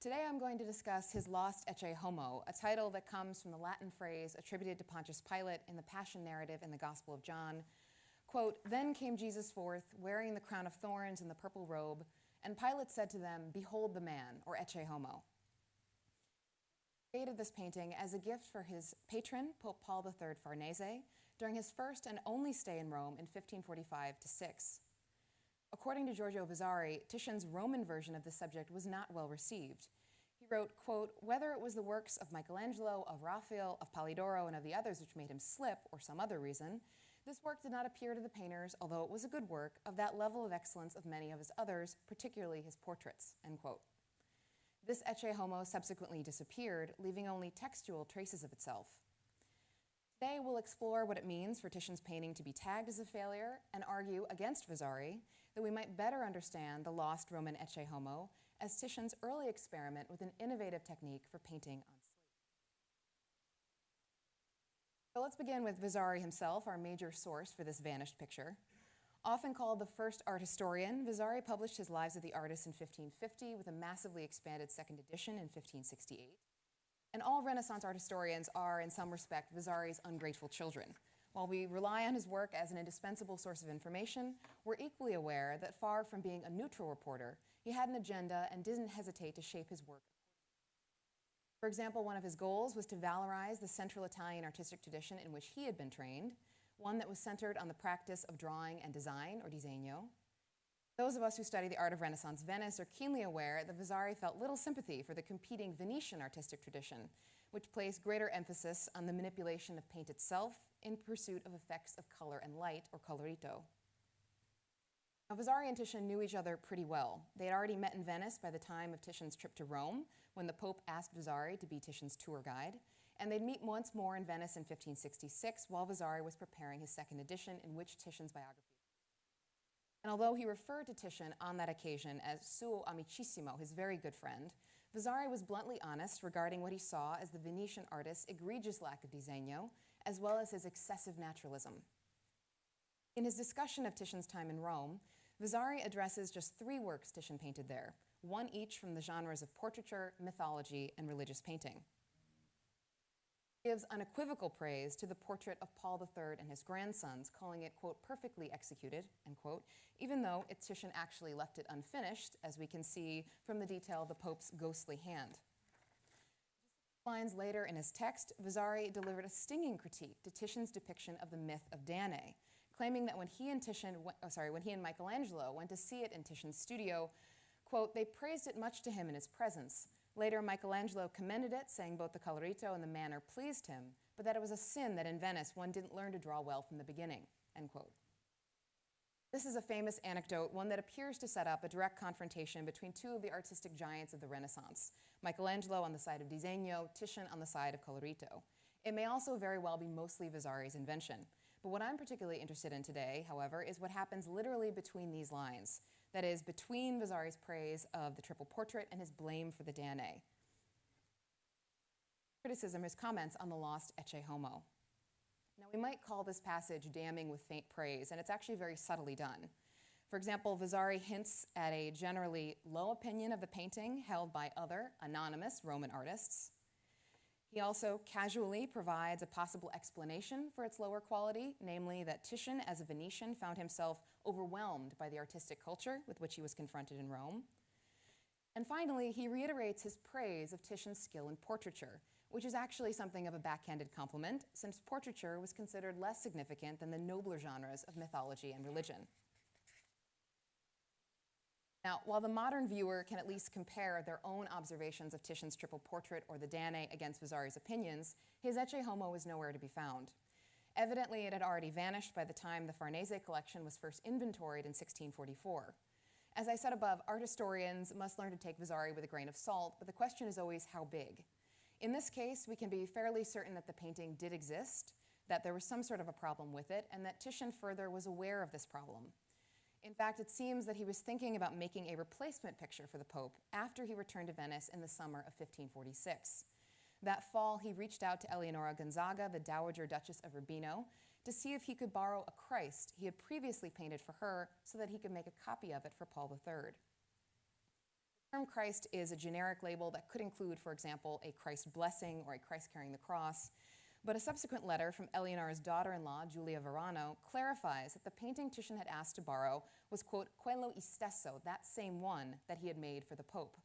Today I'm going to discuss his Lost Ecce Homo, a title that comes from the Latin phrase attributed to Pontius Pilate in the Passion narrative in the Gospel of John. Quote, Then came Jesus forth, wearing the crown of thorns and the purple robe, and Pilate said to them, Behold the man, or Ecce Homo. He created this painting as a gift for his patron, Pope Paul III Farnese, during his first and only stay in Rome in 1545 to 6. According to Giorgio Vasari, Titian's Roman version of the subject was not well received. Wrote, quote, whether it was the works of Michelangelo, of Raphael, of Polidoro, and of the others which made him slip, or some other reason, this work did not appear to the painters, although it was a good work, of that level of excellence of many of his others, particularly his portraits, end quote. This Ecce Homo subsequently disappeared, leaving only textual traces of itself. Today we'll explore what it means for Titian's painting to be tagged as a failure and argue against Vasari that we might better understand the lost Roman Ecce Homo as Titian's early experiment with an innovative technique for painting on slate. So let's begin with Vasari himself, our major source for this vanished picture. Often called the first art historian, Vasari published his Lives of the Artists in 1550 with a massively expanded second edition in 1568. And all Renaissance art historians are, in some respect, Vasari's ungrateful children. While we rely on his work as an indispensable source of information, we're equally aware that far from being a neutral reporter, he had an agenda and didn't hesitate to shape his work. For example, one of his goals was to valorize the Central Italian artistic tradition in which he had been trained, one that was centered on the practice of drawing and design, or disegno. Those of us who study the art of Renaissance Venice are keenly aware that Vasari felt little sympathy for the competing Venetian artistic tradition, which placed greater emphasis on the manipulation of paint itself in pursuit of effects of color and light, or colorito. Vasari and Titian knew each other pretty well. They had already met in Venice by the time of Titian's trip to Rome, when the Pope asked Vasari to be Titian's tour guide, and they'd meet once more in Venice in 1566 while Vasari was preparing his second edition, in which Titian's biography. And although he referred to Titian on that occasion as suo amicissimo, his very good friend, Vasari was bluntly honest regarding what he saw as the Venetian artist's egregious lack of disegno, as well as his excessive naturalism. In his discussion of Titian's time in Rome, Vasari addresses just three works Titian painted there, one each from the genres of portraiture, mythology, and religious painting He gives unequivocal praise to the portrait of Paul III and his grandsons, calling it, quote, perfectly executed, end quote, even though Titian actually left it unfinished, as we can see from the detail of the Pope's ghostly hand. Lines later in his text, Vasari delivered a stinging critique to Titian's depiction of the myth of Danae, claiming that when he and Titian, went, oh, sorry, when he and Michelangelo went to see it in Titian's studio, quote, they praised it much to him in his presence, Later, Michelangelo commended it, saying both the colorito and the manner pleased him, but that it was a sin that in Venice one didn't learn to draw well from the beginning, end quote. This is a famous anecdote, one that appears to set up a direct confrontation between two of the artistic giants of the Renaissance, Michelangelo on the side of disegno, Titian on the side of colorito. It may also very well be mostly Vasari's invention. But what I'm particularly interested in today, however, is what happens literally between these lines that is, between Vasari's praise of the triple portrait and his blame for the Danae. Criticism, his comments on the lost Ecce Homo. Now, we might call this passage damning with faint praise, and it's actually very subtly done. For example, Vasari hints at a generally low opinion of the painting held by other, anonymous Roman artists. He also casually provides a possible explanation for its lower quality, namely that Titian, as a Venetian, found himself overwhelmed by the artistic culture with which he was confronted in Rome. And finally, he reiterates his praise of Titian's skill in portraiture, which is actually something of a backhanded compliment, since portraiture was considered less significant than the nobler genres of mythology and religion. Now, while the modern viewer can at least compare their own observations of Titian's triple portrait or the Danae against Vasari's opinions, his Ecce Homo is nowhere to be found. Evidently, it had already vanished by the time the Farnese collection was first inventoried in 1644. As I said above, art historians must learn to take Vasari with a grain of salt, but the question is always how big. In this case, we can be fairly certain that the painting did exist, that there was some sort of a problem with it, and that Titian further was aware of this problem. In fact, it seems that he was thinking about making a replacement picture for the Pope after he returned to Venice in the summer of 1546. That fall, he reached out to Eleonora Gonzaga, the Dowager Duchess of Urbino, to see if he could borrow a Christ he had previously painted for her so that he could make a copy of it for Paul III. The term Christ is a generic label that could include, for example, a Christ blessing or a Christ carrying the cross. But a subsequent letter from Eleonora's daughter in law, Giulia Varano, clarifies that the painting Titian had asked to borrow was, quote, quello istesso, that same one that he had made for the Pope.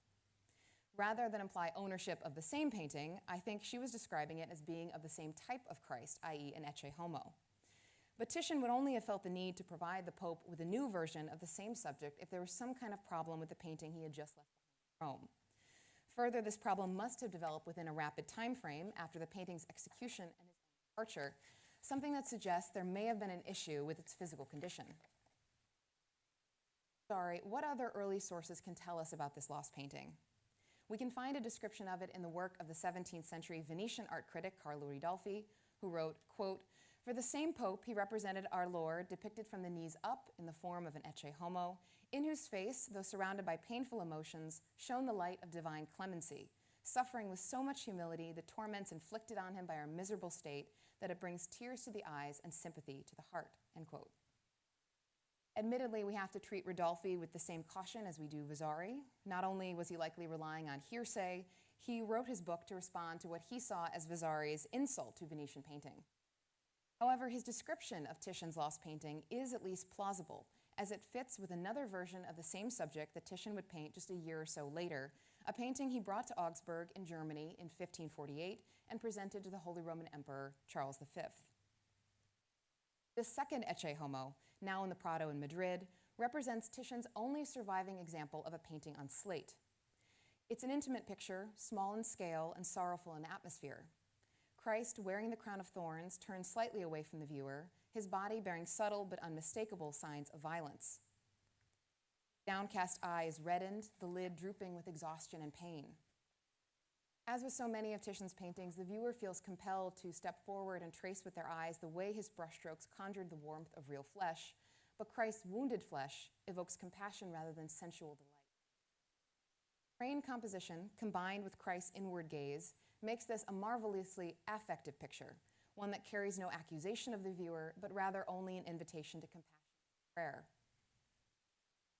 Rather than imply ownership of the same painting, I think she was describing it as being of the same type of Christ, i.e., an ecce homo. But Titian would only have felt the need to provide the Pope with a new version of the same subject if there was some kind of problem with the painting he had just left behind in Rome. Further, this problem must have developed within a rapid time frame after the painting's execution and his departure, something that suggests there may have been an issue with its physical condition. Sorry, what other early sources can tell us about this lost painting? We can find a description of it in the work of the 17th century Venetian art critic Carlo Ridolfi, who wrote, quote, For the same pope, he represented our Lord depicted from the knees up in the form of an ecce homo, in whose face, though surrounded by painful emotions, shone the light of divine clemency, suffering with so much humility the torments inflicted on him by our miserable state that it brings tears to the eyes and sympathy to the heart, end quote. Admittedly, we have to treat Ridolfi with the same caution as we do Vasari. Not only was he likely relying on hearsay, he wrote his book to respond to what he saw as Vasari's insult to Venetian painting. However, his description of Titian's lost painting is at least plausible, as it fits with another version of the same subject that Titian would paint just a year or so later, a painting he brought to Augsburg in Germany in 1548 and presented to the Holy Roman Emperor Charles V. The second Ecce Homo, now in the Prado in Madrid, represents Titian's only surviving example of a painting on slate. It's an intimate picture, small in scale and sorrowful in atmosphere. Christ, wearing the crown of thorns, turns slightly away from the viewer, his body bearing subtle but unmistakable signs of violence. Downcast eyes reddened, the lid drooping with exhaustion and pain. As with so many of Titian's paintings, the viewer feels compelled to step forward and trace with their eyes the way his brushstrokes conjured the warmth of real flesh, but Christ's wounded flesh evokes compassion rather than sensual delight. Trained composition, combined with Christ's inward gaze, makes this a marvelously affective picture, one that carries no accusation of the viewer, but rather only an invitation to compassion and prayer.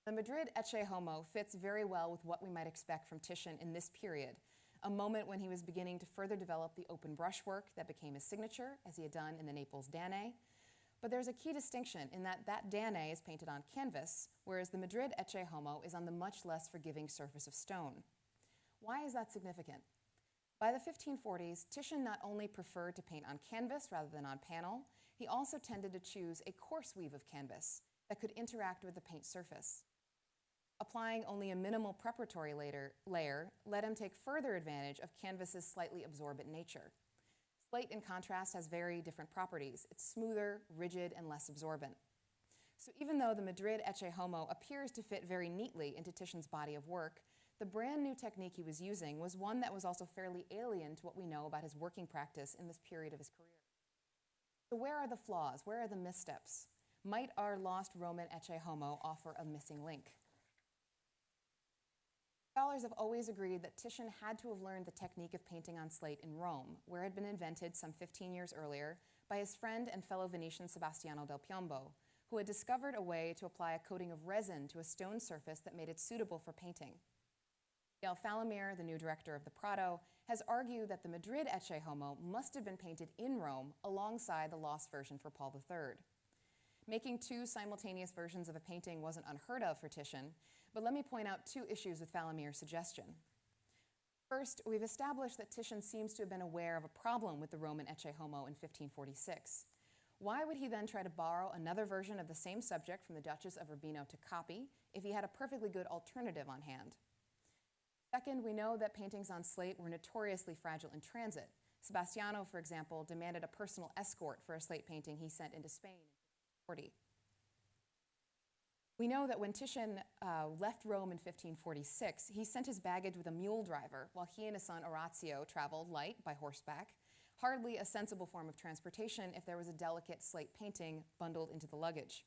The Madrid Ecce Homo fits very well with what we might expect from Titian in this period, a moment when he was beginning to further develop the open brushwork that became his signature, as he had done in the Naples Danae. But there's a key distinction in that that Danae is painted on canvas, whereas the Madrid Ecce Homo is on the much less forgiving surface of stone. Why is that significant? By the 1540s, Titian not only preferred to paint on canvas rather than on panel, he also tended to choose a coarse weave of canvas that could interact with the paint surface applying only a minimal preparatory layer, layer let him take further advantage of canvas's slightly absorbent nature. Slate, in contrast, has very different properties. It's smoother, rigid, and less absorbent. So even though the Madrid Ecce Homo appears to fit very neatly into Titian's body of work, the brand new technique he was using was one that was also fairly alien to what we know about his working practice in this period of his career. So where are the flaws? Where are the missteps? Might our lost Roman Ecce Homo offer a missing link? Scholars have always agreed that Titian had to have learned the technique of painting on slate in Rome, where it had been invented some 15 years earlier by his friend and fellow Venetian Sebastiano del Piombo, who had discovered a way to apply a coating of resin to a stone surface that made it suitable for painting. Miguel Falomir, the new director of the Prado, has argued that the Madrid Ecce Homo must have been painted in Rome alongside the lost version for Paul III. Making two simultaneous versions of a painting wasn't unheard of for Titian, but let me point out two issues with Falomir's suggestion. First, we've established that Titian seems to have been aware of a problem with the Roman Ecce Homo in 1546. Why would he then try to borrow another version of the same subject from the Duchess of Urbino to copy if he had a perfectly good alternative on hand? Second, we know that paintings on slate were notoriously fragile in transit. Sebastiano, for example, demanded a personal escort for a slate painting he sent into Spain in 1540. We know that when Titian uh, left Rome in 1546, he sent his baggage with a mule driver while he and his son Orazio traveled light by horseback, hardly a sensible form of transportation if there was a delicate slate painting bundled into the luggage.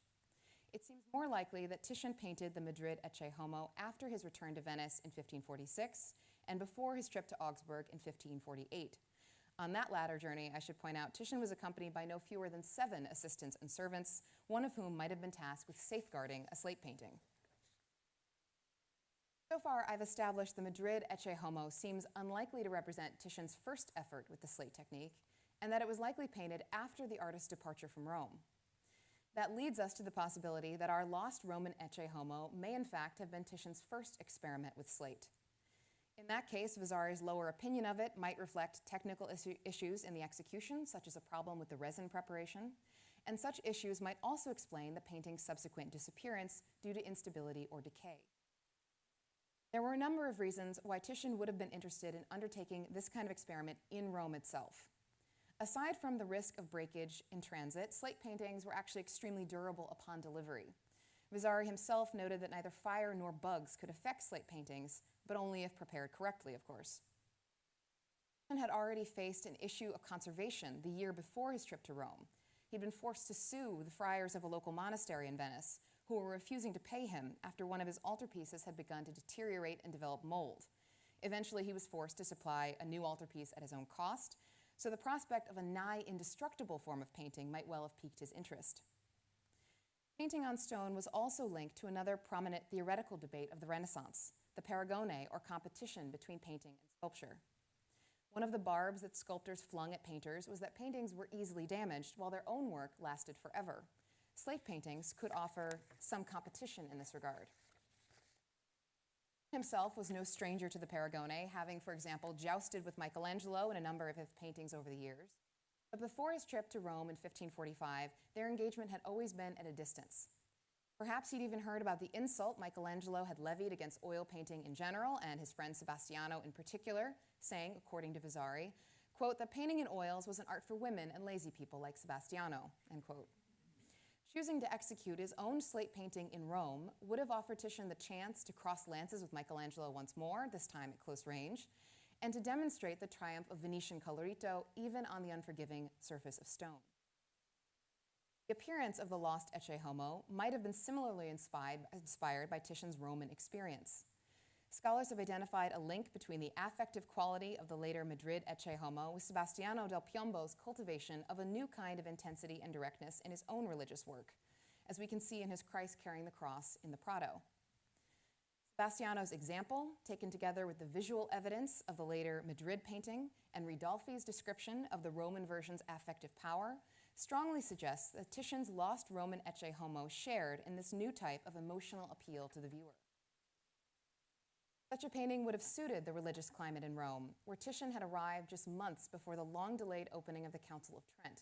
It seems more likely that Titian painted the Madrid Ecce Homo after his return to Venice in 1546 and before his trip to Augsburg in 1548. On that latter journey, I should point out, Titian was accompanied by no fewer than seven assistants and servants, one of whom might have been tasked with safeguarding a slate painting. So far, I've established the Madrid Ecce Homo seems unlikely to represent Titian's first effort with the slate technique, and that it was likely painted after the artist's departure from Rome. That leads us to the possibility that our lost Roman Ecce Homo may in fact have been Titian's first experiment with slate. In that case, Vasari's lower opinion of it might reflect technical issues in the execution, such as a problem with the resin preparation, and such issues might also explain the painting's subsequent disappearance due to instability or decay. There were a number of reasons why Titian would have been interested in undertaking this kind of experiment in Rome itself. Aside from the risk of breakage in transit, slate paintings were actually extremely durable upon delivery. Vasari himself noted that neither fire nor bugs could affect slate paintings, but only if prepared correctly, of course. Titian had already faced an issue of conservation the year before his trip to Rome. He'd been forced to sue the friars of a local monastery in Venice, who were refusing to pay him after one of his altarpieces had begun to deteriorate and develop mold. Eventually, he was forced to supply a new altarpiece at his own cost, so the prospect of a nigh indestructible form of painting might well have piqued his interest. Painting on stone was also linked to another prominent theoretical debate of the Renaissance, the paragone, or competition between painting and sculpture. One of the barbs that sculptors flung at painters was that paintings were easily damaged while their own work lasted forever. Slate paintings could offer some competition in this regard himself was no stranger to the Paragone, having, for example, jousted with Michelangelo in a number of his paintings over the years. But before his trip to Rome in 1545, their engagement had always been at a distance. Perhaps he'd even heard about the insult Michelangelo had levied against oil painting in general and his friend Sebastiano in particular, saying, according to Vasari, quote, that painting in oils was an art for women and lazy people like Sebastiano, end quote. Choosing to execute his own slate painting in Rome would have offered Titian the chance to cross lances with Michelangelo once more, this time at close range, and to demonstrate the triumph of Venetian colorito even on the unforgiving surface of stone. The appearance of the lost Ecce Homo might have been similarly inspired, inspired by Titian's Roman experience. Scholars have identified a link between the affective quality of the later Madrid Ecce Homo with Sebastiano del Piombo's cultivation of a new kind of intensity and directness in his own religious work, as we can see in his Christ carrying the cross in the Prado. Sebastiano's example, taken together with the visual evidence of the later Madrid painting and Ridolfi's description of the Roman version's affective power, strongly suggests that Titian's lost Roman Ecce Homo shared in this new type of emotional appeal to the viewer. Such a painting would have suited the religious climate in Rome, where Titian had arrived just months before the long delayed opening of the Council of Trent.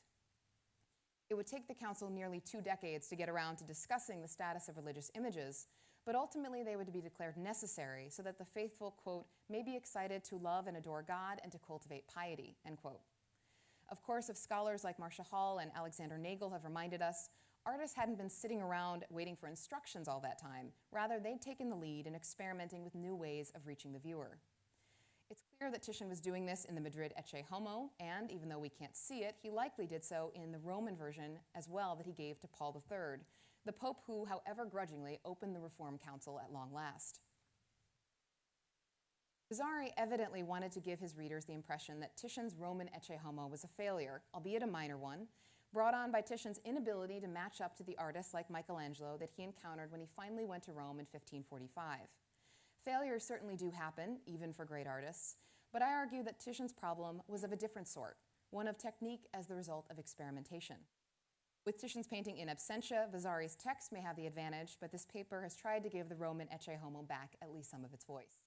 It would take the Council nearly two decades to get around to discussing the status of religious images, but ultimately they would be declared necessary so that the faithful, quote, may be excited to love and adore God and to cultivate piety, end quote. Of course, if scholars like Marcia Hall and Alexander Nagel have reminded us, artists hadn't been sitting around waiting for instructions all that time. Rather, they'd taken the lead in experimenting with new ways of reaching the viewer. It's clear that Titian was doing this in the Madrid Ecce Homo, and even though we can't see it, he likely did so in the Roman version as well that he gave to Paul III, the Pope who, however grudgingly, opened the Reform Council at long last. Vasari evidently wanted to give his readers the impression that Titian's Roman Ecce Homo was a failure, albeit a minor one, brought on by Titian's inability to match up to the artists like Michelangelo that he encountered when he finally went to Rome in 1545. Failures certainly do happen, even for great artists, but I argue that Titian's problem was of a different sort, one of technique as the result of experimentation. With Titian's painting in absentia, Vasari's text may have the advantage, but this paper has tried to give the Roman Ecce Homo back at least some of its voice.